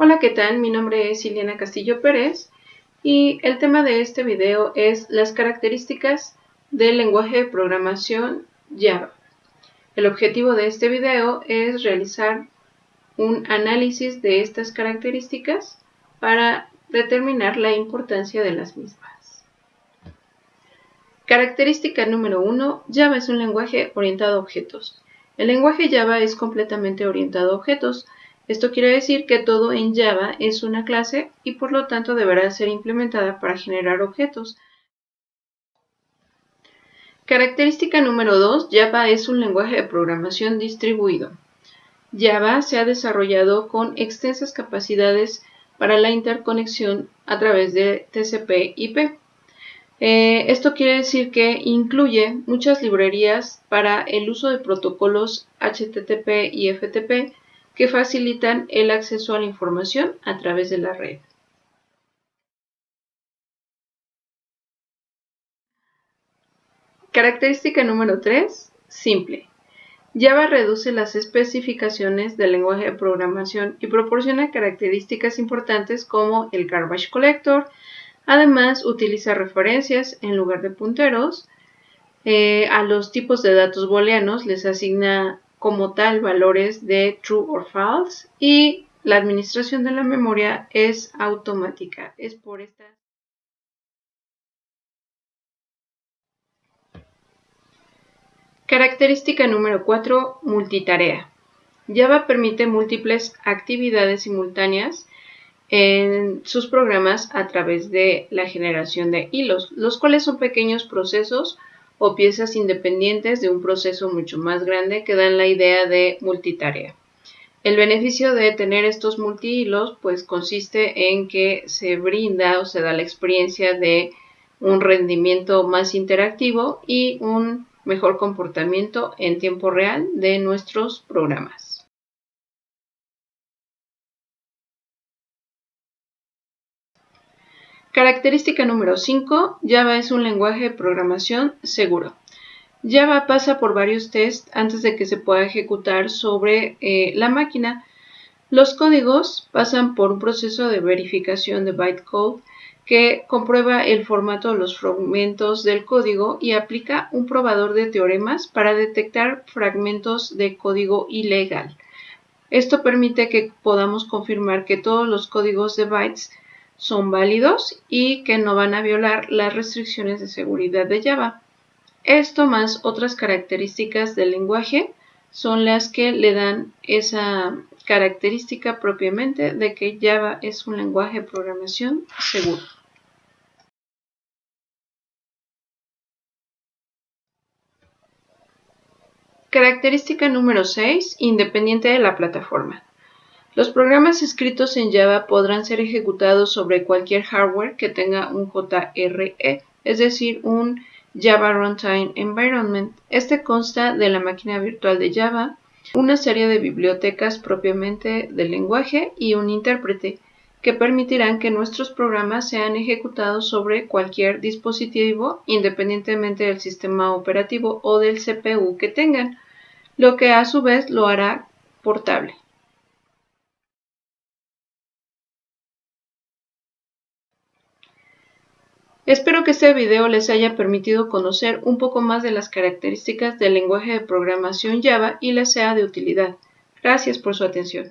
Hola, ¿qué tal? Mi nombre es Iliana Castillo Pérez y el tema de este video es las características del lenguaje de programación Java. El objetivo de este video es realizar un análisis de estas características para determinar la importancia de las mismas. Característica número 1. Java es un lenguaje orientado a objetos. El lenguaje Java es completamente orientado a objetos, esto quiere decir que todo en Java es una clase y por lo tanto deberá ser implementada para generar objetos. Característica número 2. Java es un lenguaje de programación distribuido. Java se ha desarrollado con extensas capacidades para la interconexión a través de TCP/IP. Eh, esto quiere decir que incluye muchas librerías para el uso de protocolos HTTP y FTP que facilitan el acceso a la información a través de la red. Característica número 3. Simple. Java reduce las especificaciones del lenguaje de programación y proporciona características importantes como el garbage collector. Además, utiliza referencias en lugar de punteros. Eh, a los tipos de datos booleanos les asigna como tal valores de true or false y la administración de la memoria es automática. Es por esta Característica número 4. Multitarea. Java permite múltiples actividades simultáneas en sus programas a través de la generación de hilos, los cuales son pequeños procesos o piezas independientes de un proceso mucho más grande que dan la idea de multitarea. El beneficio de tener estos multihilos pues consiste en que se brinda o se da la experiencia de un rendimiento más interactivo y un mejor comportamiento en tiempo real de nuestros programas. Característica número 5. Java es un lenguaje de programación seguro. Java pasa por varios tests antes de que se pueda ejecutar sobre eh, la máquina. Los códigos pasan por un proceso de verificación de bytecode que comprueba el formato de los fragmentos del código y aplica un probador de teoremas para detectar fragmentos de código ilegal. Esto permite que podamos confirmar que todos los códigos de bytes son válidos y que no van a violar las restricciones de seguridad de Java. Esto más otras características del lenguaje son las que le dan esa característica propiamente de que Java es un lenguaje de programación seguro. Característica número 6. Independiente de la plataforma. Los programas escritos en Java podrán ser ejecutados sobre cualquier hardware que tenga un JRE, es decir, un Java Runtime Environment. Este consta de la máquina virtual de Java, una serie de bibliotecas propiamente del lenguaje y un intérprete que permitirán que nuestros programas sean ejecutados sobre cualquier dispositivo independientemente del sistema operativo o del CPU que tengan, lo que a su vez lo hará portable. Espero que este video les haya permitido conocer un poco más de las características del lenguaje de programación Java y les sea de utilidad. Gracias por su atención.